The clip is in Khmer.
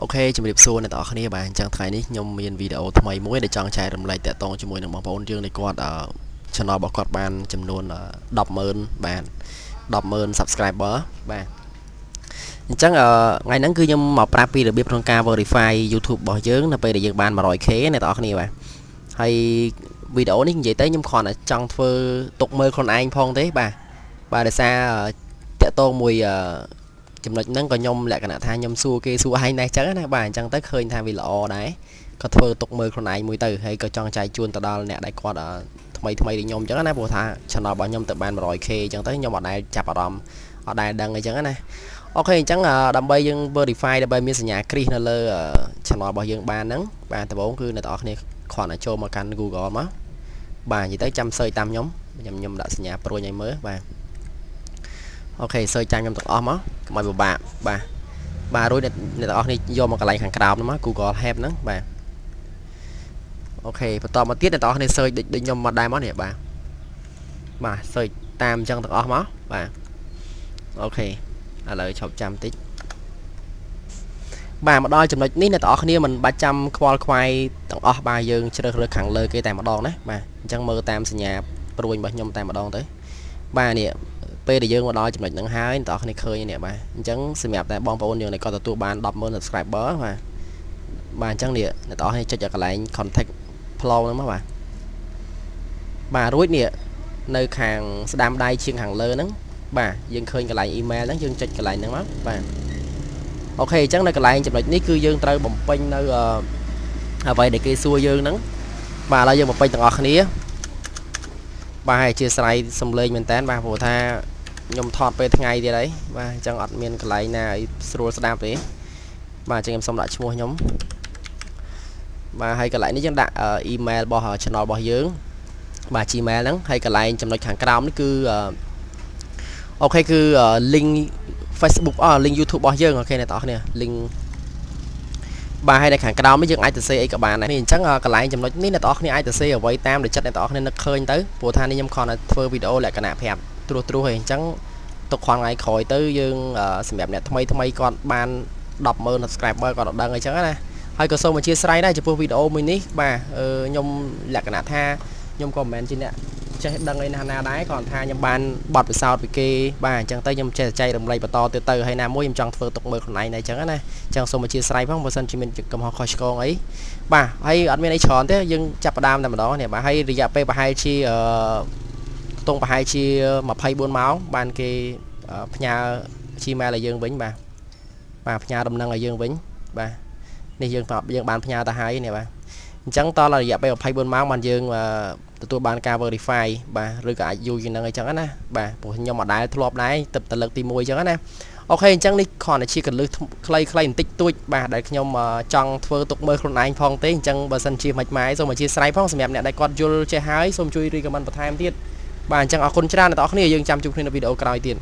អូខេជំរាបសួរអ្នកទាំងអស់គ្នាបាទអញ្ចឹងថ្ងៃនេះខ្ញុំមានវីដេអូថ្មីមួយដែលចង់ចែករំលែកតាក់ទងជាមួយនឹងបងប្អូនយើងនៃគាត់អឺ channel របស់គាត់បាន ចំនួន100000បាទ100000 subscriber បាទអញ្ចឹងថ្ងៃហ្នឹងគឺខ្ញុំមកប្រាប់ពីរបៀបក្នុងការ verify YouTube របស់យើងនៅពេលដែលយើងបាន 100k អ្នកទាំងអស់គ្នាបាទហើយវីដេអូនេះនិយាយទៅខ្ញុំគ្រាន់តែចង់ធ្វើទុកមើលខ្លួនឯងផងទេបាទបាទដោយសារតាក់ទងមួយអឺ ចំណុចហ្នឹងក៏ខ្ញុំលក្ខណៈថាខ្ញុំសួរគេសួរឯងដែរចឹងណាបាទអញ្ចឹងទៅឃើញថាវាល្អដែរក៏ធ្វើទុកមើលខ្លួនឯងមួយទៅហើយក៏ចង់ចែកជូនទៅដល់អ្នកដែលគាត់ថ្មីថ្មីដូចខ្ញុំអញ្ចឹងណាព្រោះថា channel របស់ខ្ញុំទៅបាន 100k អញ្ចឹងទៅខ្ញុំអត់ដែលចាប់អារម្មណ៍អត់ដែលដឹងអញ្ចឹងណាអូខេអញ្ចឹងដើម្បីយើង verify ដើម្បីមានសញ្ញាគ្រីសនៅលើ channel របស់យើងបានហ្នឹងបាទដំបូងគឺអ្នកទាំងអស់គ្នាគ្រាន់តែចូលមកកាន់ Google មកបាទនិយាយទៅចាំ search តាមខ្ញុំខ្ញុំខ្ញុំដាក់សញ្ញាព្រួយឲ្យមើលបាទ OK search ចាំខ្ញុំទាំងអស់មកកុំឲ្យពិបាកបាទបាទរួចអ្នកទាំងអស់គ្នាយកមកកន្លែងខាងក្រោមហ្នឹងមក Google Help ហ្នឹងបាទ OK បន្តមកទៀតអ្នកទាំងអស់គ្នា search ដូចខ្ញុំមកដែរមកនេះបាទបាទ search តាមអញ្ចឹងទាំងអស់មកបាទ OK ឥឡូវឈប់ចាំតិចបាទមកដល់ចំណុចនេះអ្នកទាំងអស់គ្នាមិនបាច់ចាំខ្វល់ខ្វាយទាំងអស់បាទយើងជ្រើសរើសខាងលើគេតែម្ដងណាបាទអញ្ចឹងមើលតាមសញ្ញាព្រួយរបស់ខ្ញុំតែម្ដងទៅបាទនេះ ពេលដែលយើងមកដល់ចំណុចហ្នឹងហើយអ្នកនរគ្នាឃើញនេះបាទអញ្ចឹងសម្រាប់តែបងប្អូនយើងដែលគាត់ទទួលបាន100000 subscriber បាទបាទអញ្ចឹងនេះអ្នកនរគ្នាចុចឲ្យកន្លែង contact flow ហ្នឹងមកបាទបាទរួចនេះនៅខាងស្ដាំដៃជាងខាងលើហ្នឹងបាទយើងឃើញកន្លែង email ហ្នឹងយើងចុចកន្លែងហ្នឹងមកបាទអូខេអញ្ចឹងនៅកន្លែងចំណុចនេះគឺយើងត្រូវបំពេញនៅអ្វីដែលគេសួរយើងហ្នឹងបាទឥឡូវយើងបំពេញទាំងអស់គ្នាបាទអធិស្ឋានសំឡេងមែនតើបាទព្រោះថា ខ្ញុំថតពេលថ្ងៃទៀតហើយបាទអញ្ចឹងអត់មានកន្លែងណាឲ្យស្រួលស្ដាប់ទេបាទអញ្ចឹងខ្ញុំសូមដាក់ឈ្មោះខ្ញុំបាទហើយកន្លែងនេះយើងដាក់អ៊ីមែលរបស់ channel របស់យើងបាទ Gmail ហ្នឹងហើយកន្លែងចំណុចខាងក្រោមនេះគឺអូខេគឺ link Facebook អ link YouTube របស់យើងអូខេអ្នកទាំងអស់គ្នា link បាទហើយនៅខាងក្រោមនេះយើងអាចទៅសេអីក៏បានដែរនេះអញ្ចឹងកន្លែងចំណុចនេះអ្នកទាំងអស់គ្នាអាចទៅសេអ្វីតាមដែលចិត្តអ្នកទាំងអស់គ្នានឹកឃើញទៅព្រោះថានេះខ្ញុំគ្រាន់តែធ្វើវីដេអូលក្ខណៈប្រាប់ ត្រួសត្រាសហើយអញ្ចឹងទុក khoảng ថ្ងៃក្រោយទៅយើងសម្រាប់អ្នកថ្មីថ្មីគាត់បាន100000 subscriber គាត់អត់ដឹងអីចឹងណាហើយក៏សូមអធិស្ឋានដែរចំពោះវីដេអូមួយនេះបាទខ្ញុំលក្ខណៈថាខ្ញុំក៏មិនមែនជាអ្នកចេះដឹងអីណាស់ណាដែរគ្រាន់ថាខ្ញុំបានបត់ពិសោធន៍ពីគេបាទអញ្ចឹងទៅខ្ញុំចេះចែករំលែកបន្តទៅទៅហើយណាមួយខ្ញុំចង់ធ្វើទុកមើលខ្លួនឯងដែរអញ្ចឹងណាអញ្ចឹងសូមអធិស្ឋានផងបើសិនជាមានកំហុសខុសឆ្គងអីបាទហើយអត់មានអីច្រើនទេយើងចាប់ផ្ដើមតែម្ដងនេះបាទហើយរយៈពេលប្រហែលជាអឺ ខ្ទង់ប្រហែលជា24ម៉ោងបានគេផ្ញើ Gmail ឲ្យយើងវិញបាទបាទផ្ញើដំណឹងឲ្យយើងវិញបាទនេះយើងយើងបានផ្ញើទៅហើយនេះបាទអញ្ចឹងតរយៈពេល24ម៉ោងបានយើងទទួលបានការ verify បាទឬក៏អាចយូរជាងហ្នឹងអីចឹងណាបាទព្រោះខ្ញុំអត់ដែលធ្លាប់ដែរទឹកតលឹកទី1អញ្ចឹងណាអូខេអញ្ចឹងនេះគ្រាន់តែជាកលឹះខ្លីៗបន្តិចតួចបាទដែលខ្ញុំចង់ធ្វើទុកមើលខ្លួនឯងផងទេអញ្ចឹងបើសិនជាមិនម៉ាយសូមអធិស្ឋានផងសម្រាប់អ្នកដែលគាត់យល់ចេះហើយសូមជួយ recommend បន្ថែមទៀត បាទអញ្ចឹងអរគុណច្រើនអ្នកនរគ្នាយើងចាំជួបគ្នានៅវីដេអូក្រោយទៀត